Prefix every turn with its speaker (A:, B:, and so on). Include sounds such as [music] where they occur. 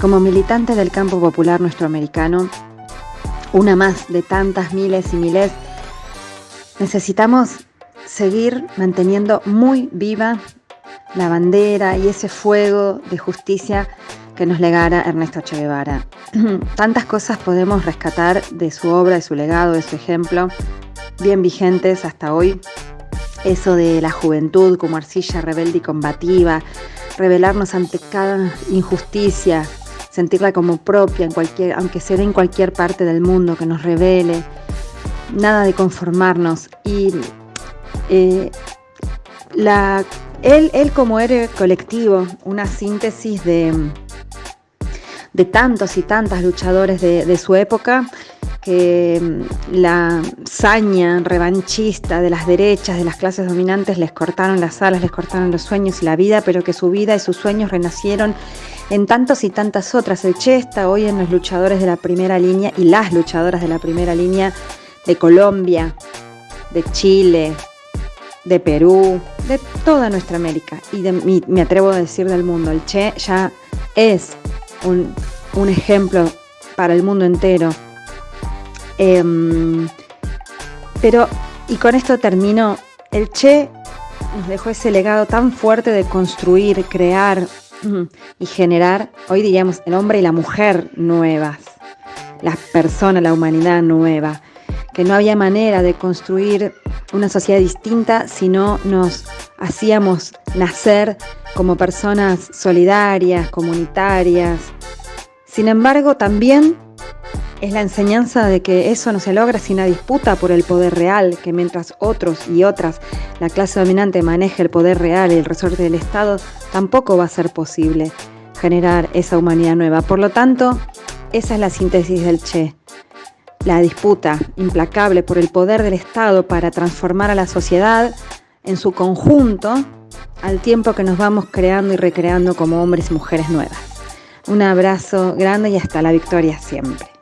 A: Como militante del campo popular nuestro americano, una más de tantas miles y miles, necesitamos seguir manteniendo muy viva la bandera y ese fuego de justicia que nos legara Ernesto Che Guevara. [clears throat] Tantas cosas podemos rescatar de su obra, de su legado, de su ejemplo, bien vigentes hasta hoy. Eso de la juventud como arcilla rebelde y combativa, rebelarnos ante cada injusticia, sentirla como propia, en cualquier, aunque sea en cualquier parte del mundo, que nos revele, nada de conformarnos. Y eh, la, él, él, como héroe colectivo, una síntesis de, de tantos y tantas luchadores de, de su época, que mm, la saña revanchista de las derechas, de las clases dominantes, les cortaron las alas, les cortaron los sueños y la vida, pero que su vida y sus sueños renacieron en tantas y tantas otras. El Che está hoy en los luchadores de la primera línea y las luchadoras de la primera línea de Colombia, de Chile, de Perú, de toda nuestra América y de, me atrevo a decir del mundo. El Che ya es un ejemplo para el mundo entero. Eh, pero, y con esto termino, el Che nos dejó ese legado tan fuerte de construir, crear, y generar, hoy diríamos, el hombre y la mujer nuevas, las personas, la humanidad nueva, que no había manera de construir una sociedad distinta si no nos hacíamos nacer como personas solidarias, comunitarias. Sin embargo, también es la enseñanza de que eso no se logra sin una disputa por el poder real, que mientras otros y otras, la clase dominante maneje el poder real y el resorte del Estado, tampoco va a ser posible generar esa humanidad nueva. Por lo tanto, esa es la síntesis del Che. La disputa implacable por el poder del Estado para transformar a la sociedad en su conjunto al tiempo que nos vamos creando y recreando como hombres y mujeres nuevas. Un abrazo grande y hasta la victoria siempre.